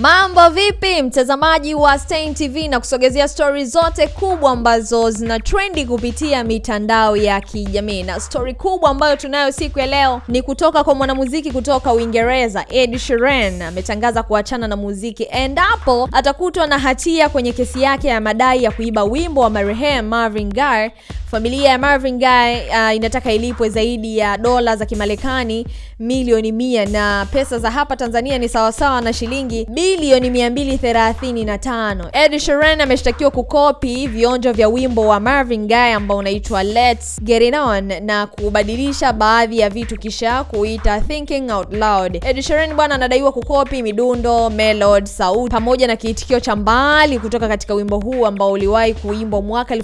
Mambo vipi mtazamaji wa Stein TV na kusogezea stori zote kubwa ambazo zina trendi kupitia mitandao ya kijamii, na stori kubwa ambayo tunayo siku ya leo ni kutoka kwa mwanamuziki kutoka Uingereza Ed Sheeran. Ametangaza kuachana na muziki endapo atakutwa na hatia kwenye kesi yake ya madai ya kuiba wimbo wa marehemu Marvin Gaye. Familia ya Marvin Gaye uh, inataka ilipwe zaidi ya dola za Kimarekani milioni mia na pesa za hapa Tanzania ni sawasawa na shilingi bilioni 235. Ed Sheeran ameshtakiwa kukopi vionjo vya wimbo wa Marvin Gaye ambao unaitwa Let's Get It On na kubadilisha baadhi ya vitu kisha kuita Thinking Out Loud. Ed Sheeran bwana anadaiwa kukopi midundo, melody, sauti pamoja na kiitikio cha mbali kutoka katika wimbo huu ambao uliwahi kuimbwa mwaka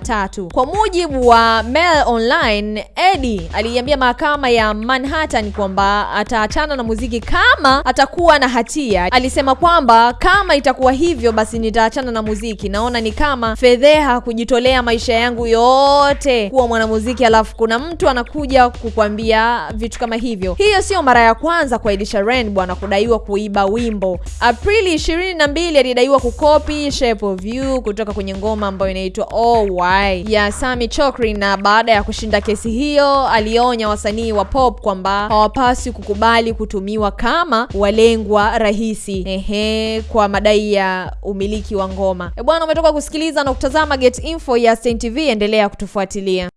1973. Kwa mujibu wa Mail Online, Eddie aliiambia mahakama ya Manhattan kwamba ataachana na muziki kama atakuwa na hatia. Alisema kwamba kama itakuwa hivyo, basi nitaachana na muziki. Naona ni kama fedheha kujitolea maisha yangu yote kuwa mwanamuziki, alafu kuna mtu anakuja kukwambia vitu kama hivyo. Hiyo sio mara ya kwanza kwa Elisha Rain bwana kudaiwa kuiba wimbo. Aprili 22 alidaiwa kukopi Shape of You kutoka kwenye ngoma ambayo inaitwa Oh Why ya Sami Chokri, na baada ya kushinda kesi hiyo alionya wasanii wa pop kwamba hawapaswi kukubali kutumiwa kama walengwa rahisi ehe, kwa madai ya umiliki wa ngoma. E bwana, umetoka kusikiliza na kutazama Get Info ya Stein TV, endelea kutufuatilia.